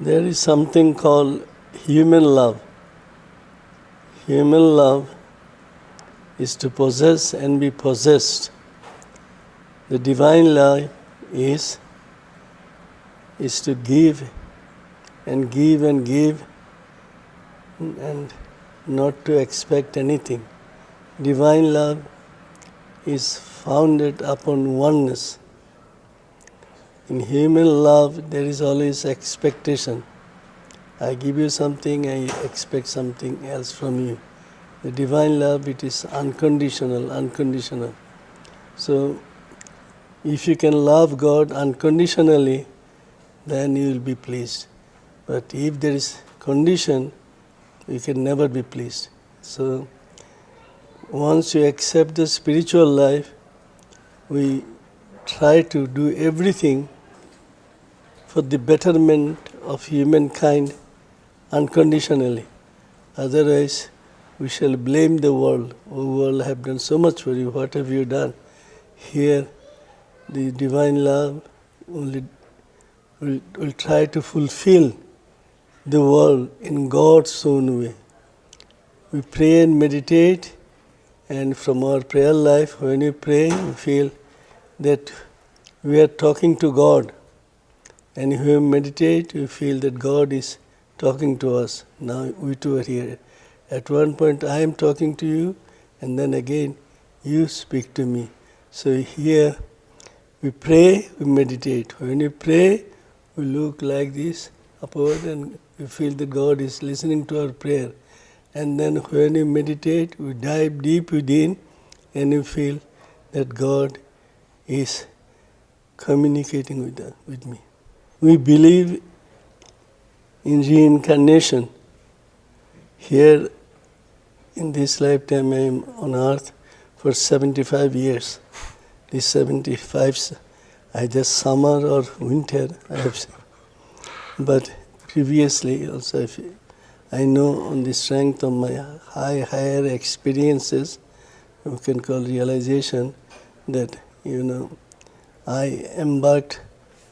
There is something called human love. Human love is to possess and be possessed. The divine love is, is to give and give and give and not to expect anything. Divine love is founded upon oneness. In human love, there is always expectation. I give you something, I expect something else from you. The divine love, it is unconditional, unconditional. So, if you can love God unconditionally, then you will be pleased. But if there is condition, you can never be pleased. So, once you accept the spiritual life, we try to do everything for the betterment of humankind unconditionally. Otherwise, we shall blame the world. Oh, world have done so much for you. What have you done? Here, the divine love only will, will try to fulfill the world in God's own way. We pray and meditate, and from our prayer life, when we pray, we feel that we are talking to God. And if we meditate, we feel that God is talking to us. Now we two are here. At one point, I am talking to you, and then again, you speak to me. So here, we pray, we meditate. When we pray, we look like this upward, and we feel that God is listening to our prayer. And then when we meditate, we dive deep within, and we feel that God is communicating with, with me. We believe in reincarnation. Here in this lifetime I am on earth for 75 years. This 75, either summer or winter, I have seen. But previously also I know on the strength of my high, higher experiences, we can call realization, that, you know, I embarked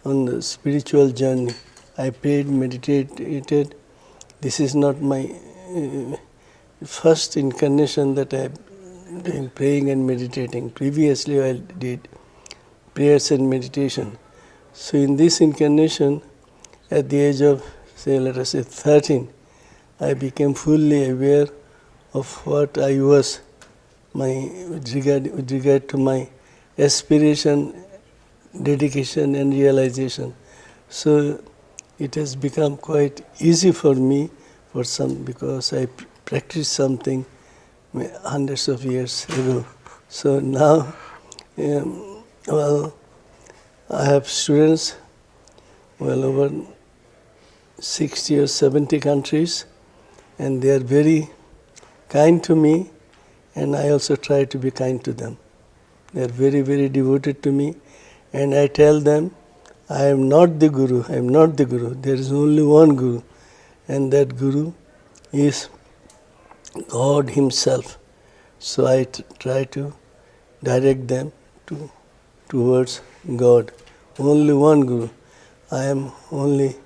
on the spiritual journey. I prayed, meditated. This is not my uh, first incarnation that I am doing praying and meditating. Previously, I did prayers and meditation. So, in this incarnation, at the age of, say, let us say 13, I became fully aware of what I was, my with regard, with regard to my aspiration dedication and realization. So it has become quite easy for me for some because I practiced something hundreds of years ago. So now, um, well, I have students well over 60 or 70 countries and they are very kind to me and I also try to be kind to them. They are very, very devoted to me and I tell them, I am not the Guru, I am not the Guru. There is only one Guru, and that Guru is God Himself. So I try to direct them to, towards God. Only one Guru. I am only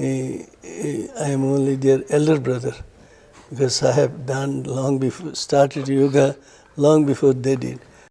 a, a, I am only their elder brother because I have done long before started yoga long before they did.